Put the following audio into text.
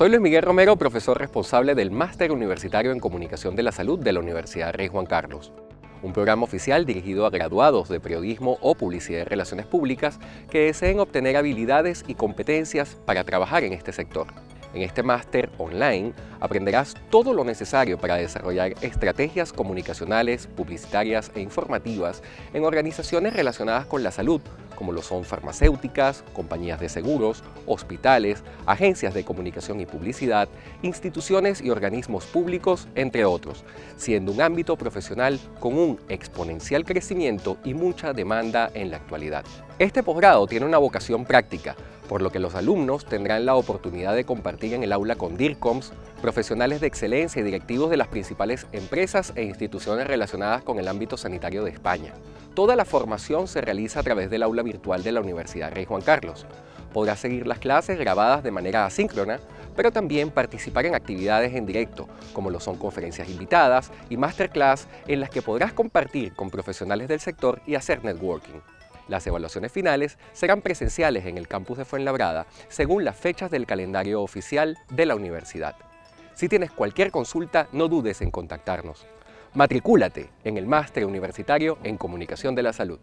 Soy Luis Miguel Romero, profesor responsable del Máster Universitario en Comunicación de la Salud de la Universidad Rey Juan Carlos, un programa oficial dirigido a graduados de periodismo o publicidad y relaciones públicas que deseen obtener habilidades y competencias para trabajar en este sector. En este máster online aprenderás todo lo necesario para desarrollar estrategias comunicacionales, publicitarias e informativas en organizaciones relacionadas con la salud, como lo son farmacéuticas, compañías de seguros, hospitales, agencias de comunicación y publicidad, instituciones y organismos públicos, entre otros, siendo un ámbito profesional con un exponencial crecimiento y mucha demanda en la actualidad. Este posgrado tiene una vocación práctica, por lo que los alumnos tendrán la oportunidad de compartir en el aula con DIRCOMS, profesionales de excelencia y directivos de las principales empresas e instituciones relacionadas con el ámbito sanitario de España. Toda la formación se realiza a través del aula virtual de la Universidad Rey Juan Carlos. Podrás seguir las clases grabadas de manera asíncrona, pero también participar en actividades en directo, como lo son conferencias invitadas y masterclass en las que podrás compartir con profesionales del sector y hacer networking. Las evaluaciones finales serán presenciales en el campus de Fuenlabrada según las fechas del calendario oficial de la universidad. Si tienes cualquier consulta, no dudes en contactarnos. Matricúlate en el Máster Universitario en Comunicación de la Salud.